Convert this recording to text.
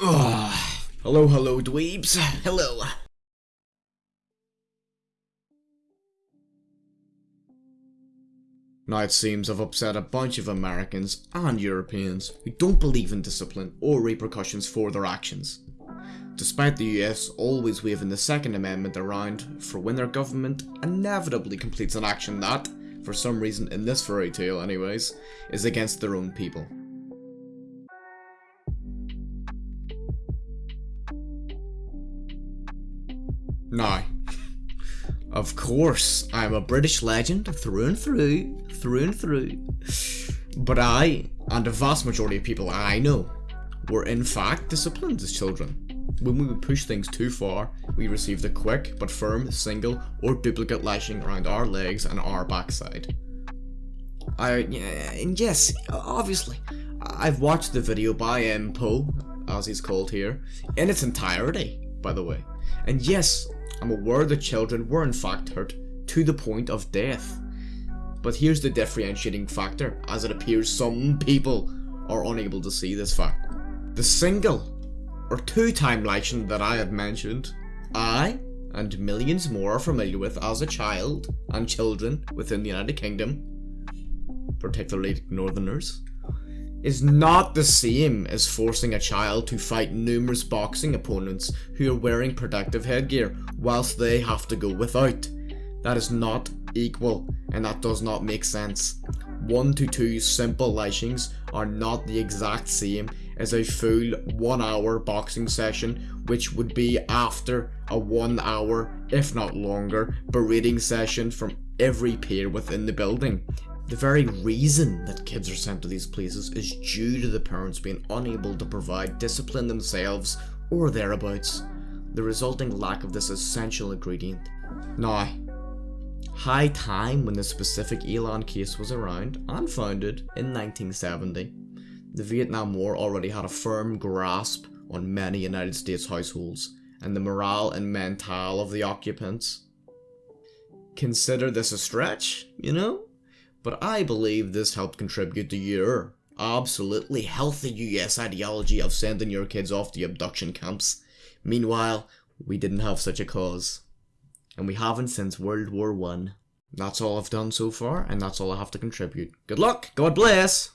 Ugh. Hello, hello, dweebs. Hello. Now it seems I've upset a bunch of Americans and Europeans who don't believe in discipline or repercussions for their actions. Despite the US always waving the Second Amendment around for when their government inevitably completes an action that, for some reason in this fairy tale anyways, is against their own people. Now, of course, I'm a British legend through and through, through and through. But I, and the vast majority of people I know, were in fact disciplined as children. When we would push things too far, we received a quick but firm single or duplicate lashing around our legs and our backside. I, and yes, obviously, I've watched the video by M. Poe, as he's called here, in its entirety, by the way. And yes, I'm aware the children were in fact hurt to the point of death. But here's the differentiating factor, as it appears some people are unable to see this fact. The single or two-time lashing that I have mentioned, I and millions more are familiar with as a child and children within the United Kingdom, particularly Northerners, is not the same as forcing a child to fight numerous boxing opponents who are wearing protective headgear whilst they have to go without. That is not equal and that does not make sense. One to two simple lashings are not the exact same as a full one hour boxing session which would be after a one hour, if not longer, berating session from every peer within the building. The very reason that kids are sent to these places is due to the parents being unable to provide discipline themselves or thereabouts, the resulting lack of this essential ingredient. Now, high time when the specific Elan case was around and founded in 1970, the Vietnam War already had a firm grasp on many United States households and the morale and mental of the occupants. Consider this a stretch, you know? But I believe this helped contribute to your absolutely healthy US ideology of sending your kids off to abduction camps. Meanwhile, we didn't have such a cause. And we haven't since World War One. That's all I've done so far, and that's all I have to contribute. Good luck! God bless!